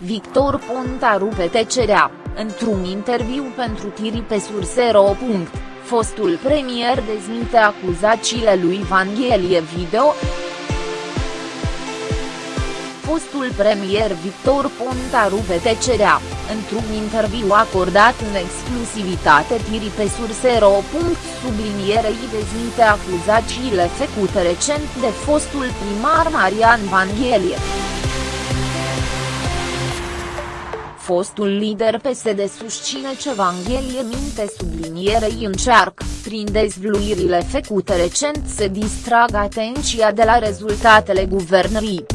Victor Ponta rupe tecerea, într-un interviu pentru Tiri pe Surse.ro. Fostul premier dezmite acuzațiile lui Vanghelie Video. Fostul premier Victor Ponta rupe tecerea, într-un interviu acordat în exclusivitate Tiri pe Surse.ro. Sublinierei dezmite acuzațiile făcute recent de fostul primar Marian Vanghelie. Fostul lider PSD susține ce Vanghelie minte sublinierei încearcă, prin dezvluirile făcute recent să distragă atenția de la rezultatele guvernării.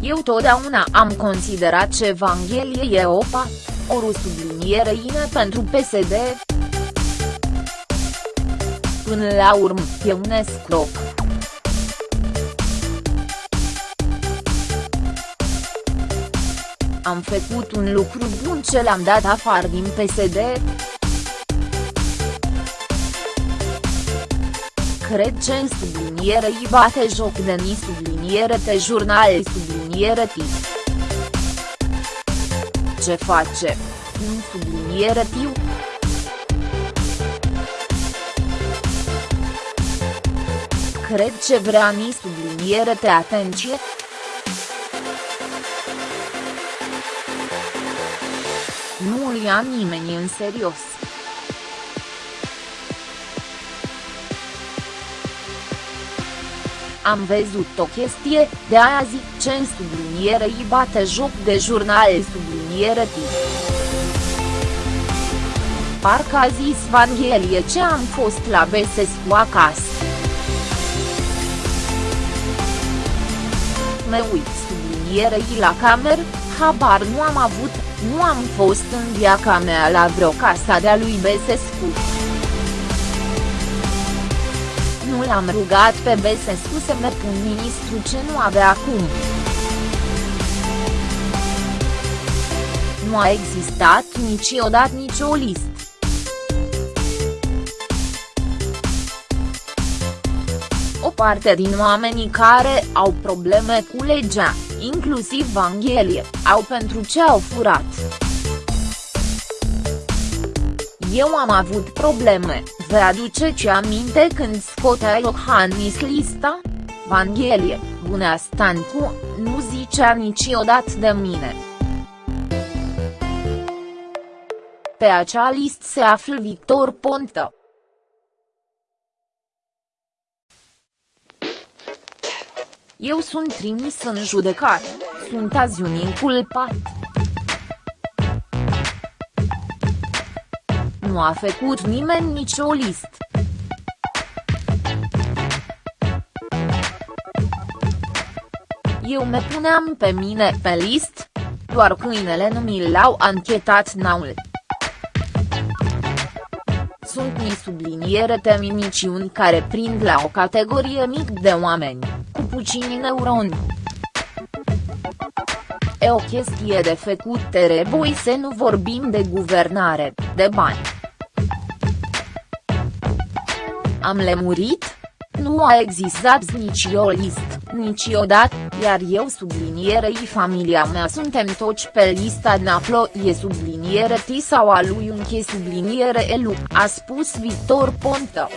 Eu totdeauna am considerat ce Vanghelie e opa, o subliniere ine pentru PSD. Până la urmă, e un escroc. Am făcut un lucru bun ce l-am dat afară din PSD. Cred că în subliniere îi bate joc de ni subliniere te jurnal subliniere ti. Ce face? Un subliniere tiu? Cred ce vrea ni subliniere te atenție? Nu îl ia nimeni în serios. Am văzut o chestie, de aia zic ce în subliniere îi bate joc de jurnal subliniere tip. Parcă a zis Vanghelie ce am fost la Besescu acasă. Mă uit sublinierei la cameră, habar nu am avut, nu am fost în viața mea la vreo casa de-a lui Besescu. Nu l-am rugat pe Besescu să mă pun ministru ce nu avea acum. Nu a existat niciodată nicio listă. O parte din oamenii care au probleme cu legea, inclusiv Vanghelie, au pentru ce au furat. Eu am avut probleme, vă aduceți aminte când scotea Iohannis lista? Vanghelie, Bunea Stancu, nu zicea niciodată de mine. Pe acea listă se află Victor Ponta. Eu sunt trimis în judecat, sunt azi un inculpat. Nu a făcut nimeni nicio listă. Eu mă puneam pe mine pe list, doar câinele nu mi l-au anchetat naul. Sunt ni subliniere teminiciuni care prind la o categorie mic de oameni cu puțini neuroni. E o chestie de făcut trebuie să nu vorbim de guvernare, de bani. Am lemurit? Nu a existat nici o listă, niciodată, iar eu sublinierei familia mea suntem toți pe lista Naplo e subliniere T sau a lui Unche subliniere Elu, a spus Victor Ponta.